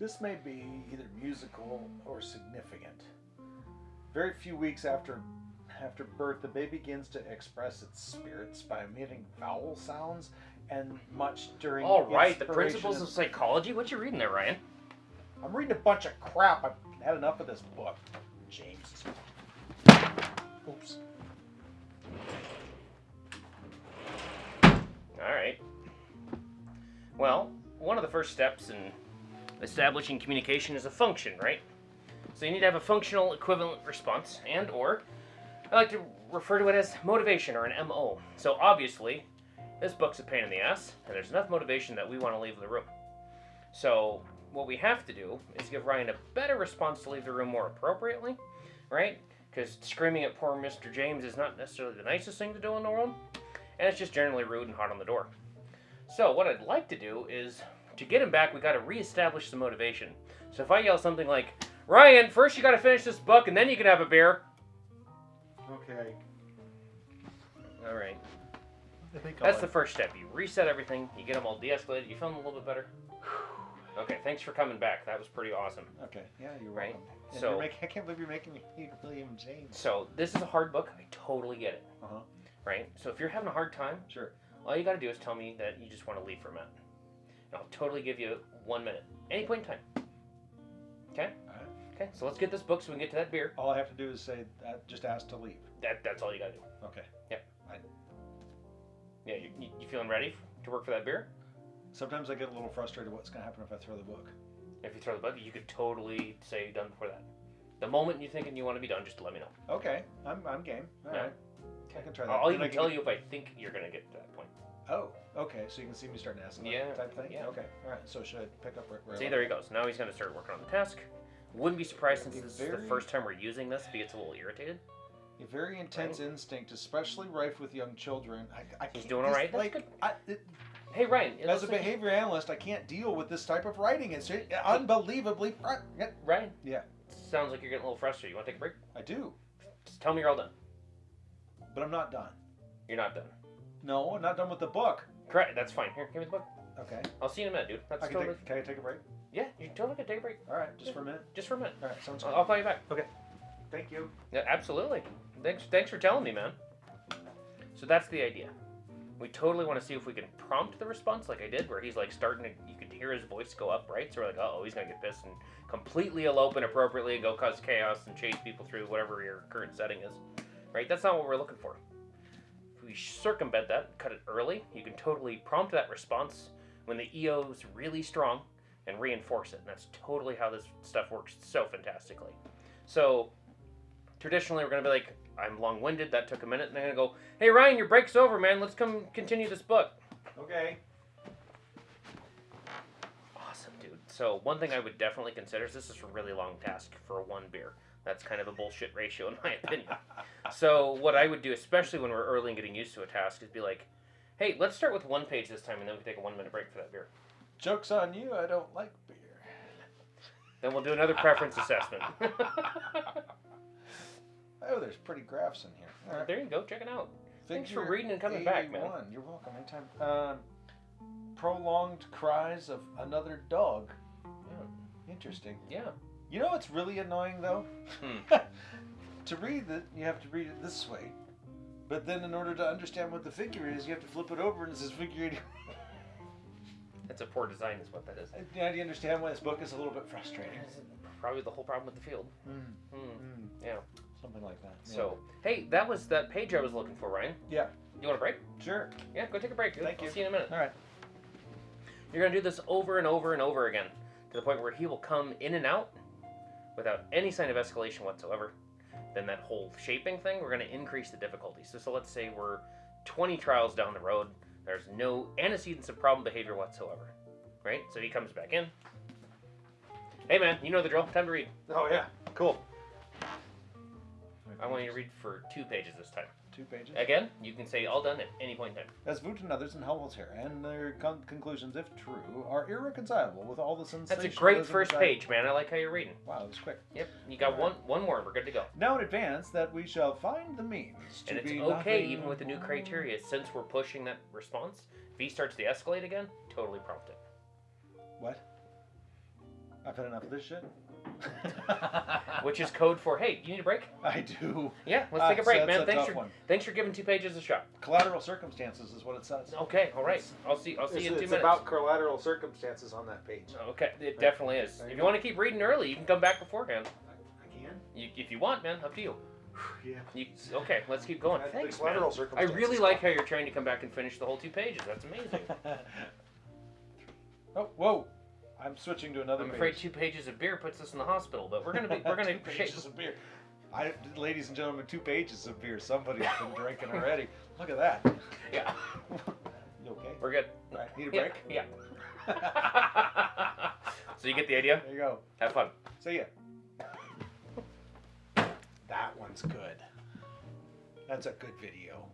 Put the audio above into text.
this may be either musical or significant. Very few weeks after after birth, the baby begins to express its spirits by emitting vowel sounds and much during. All right, the principles of psychology. What you reading there, Ryan? I'm reading a bunch of crap. I've had enough of this book. James. Oops. All right. Well, one of the first steps in establishing communication is a function, right? So you need to have a functional equivalent response, and or I like to refer to it as motivation or an MO. So obviously, this book's a pain in the ass, and there's enough motivation that we want to leave the room. So what we have to do is give Ryan a better response to leave the room more appropriately, right? Because screaming at poor Mr. James is not necessarily the nicest thing to do in the world, and it's just generally rude and hot on the door. So what I'd like to do is to get him back, we got to reestablish the motivation. So if I yell something like, "Ryan, first you got to finish this book, and then you can have a beer." Okay. All right. That's the first step. You reset everything. You get them all de-escalated. You feeling a little bit better. Okay, thanks for coming back. That was pretty awesome. Okay. Yeah, you're Right. welcome. So- making, I can't believe you're making me hate William James. So this is a hard book. I totally get it. Uh-huh. Right. So if you're having a hard time, Sure. all you got to do is tell me that you just want to leave for a minute. I'll totally give you one minute, any point in time. Okay. Alright. Okay. So let's get this book so we can get to that beer. All I have to do is say, uh, just ask to leave. That that's all you got to do. Okay. Yep. Yeah. You, you, you feeling ready to work for that beer? Sometimes I get a little frustrated what's going to happen if I throw the book. If you throw the book, you could totally say done before that. The moment you're thinking you want to be done, just let me know. Okay. I'm, I'm game. All Yeah. right. I can try that. I'll Then even I can tell you if I think you're gonna get to that point. Oh, okay. So you can see me starting to ask Yeah, type thing? yeah. Okay. All right. So should I pick up where, where See, there he goes. Now he's gonna start working on the task. Wouldn't be surprised since this is the first time we're using this. If he gets a little irritated. A very intense instinct, especially rife with young children. I, I He's doing all right. this- right, Like. I, it, Hey Ryan, as a like- behavior analyst, I can't deal with this type of writing. It's unbelievably. fr- Ryan. Yeah. Sounds like you're getting a little frustrated. You want to take a break? I do, Just tell me you're all done. but I'm not done. You're not done. No, I'm not done with the book. Correct. That's fine. Here, give me the book. Okay. I'll see you in a minute, dude. That's I can, totally. take, can I take a break? Yeah, you totally can take a break. All right, just for a minute. Just for a minute. All right, sounds I'll, good. I'll call you back. Okay. Thank you. Yeah, absolutely. Thanks, thanks for telling me, man. So that's the idea. We totally want to see if we can prompt the response, like I did, where he's like starting to, you could hear his voice go up, right? So we're like, oh, he's gonna get pissed and completely elope inappropriately and go cause chaos and chase people through whatever your current setting is, right? That's not what we're looking for. We circumvent that, cut it early, you can totally prompt that response when the EO is really strong and reinforce it. And that's totally how this stuff works so fantastically. So traditionally we're gonna be like, I'm long-winded. That took a minute, and I'm gonna go, "Hey Ryan, your break's over, man. Let's come continue this book." Okay. Awesome, dude. So one thing I would definitely consider is this is a really long task for one beer. That's kind of a bullshit ratio in my opinion. so what I would do, especially when we're early and getting used to a task, is be like, "Hey, let's start with one page this time, and then we can take a one-minute break for that beer. Joke's on you. I don't like beer. Then we'll do another preference assessment." Oh, there's pretty graphs in here. All right. there you go. Check it out. Thanks for reading and coming back, man. You're welcome. Anytime. Um, prolonged cries of another dog. Interesting. Yeah. You know what's really annoying though? Hmm. to read it, you have to read it this way. But then, in order to understand what the figure is, you have to flip it over and it says figure 81. That's a poor design, is what that is. Now, do you understand why this book is a little bit frustrating? Probably the whole problem with the field. Mm, mm, Yeah. something like that. Yeah. So, hey, that was that page I was looking for, Ryan. Yeah. You want a break? Sure. Yeah, go take a break. Thank I'll you. see you in a minute. All right. You're gonna do this over and over and over again to the point where he will come in and out without any sign of escalation whatsoever. Then that whole shaping thing, we're gonna increase the difficulty. So, so let's say we're 20 trials down the road. There's no antecedents of problem behavior whatsoever, right? So he comes back in. Hey man, you know the drill. Time to read. Oh yeah. Cool. I want you to read for two pages this time. Two pages. Again, you can say all done at any point in time. As Wundt and others in Helmholtz here, and their con- conclusions, if true, are irreconcilable with all the sensations. That's a great first page, man. I like how you're reading. Wow, that was quick. Yep, you got one one more. We're good to go. Now in advance that we shall find the means to And it's okay, even with the new criteria, since we're pushing that response. If he starts to escalate again, totally prompt it. What? I've had enough of this shit. which is code for hey, you need a break? I do. Yeah, let's Ah, take a so break, that's man. a Thanks tough for one. thanks for giving two pages a shot. Collateral circumstances is what it says. Okay, all right. I'll see. I'll see you in two it's minutes. It's about collateral circumstances on that page. Okay, it definitely is. There If you you go. want to keep reading early, you can come back beforehand. I can. You, if you want, man, up to you. Yeah. you okay, let's keep going. That- Thanks, man. I really like how you're trying to come back and finish the whole two pages. That's amazing. oh, whoa! I'm switching to another I'm page. afraid two pages of beer puts us in the hospital, but we're gonna be we're gonna two pages of beer. I, ladies and gentlemen, two pages of beer. Somebody's been drinking already. Look at that. Yeah, You okay? we're good. All right, need a Yeah, break? yeah. so you get the idea. There you go. Have fun. See ya. That one's good. That's a good video.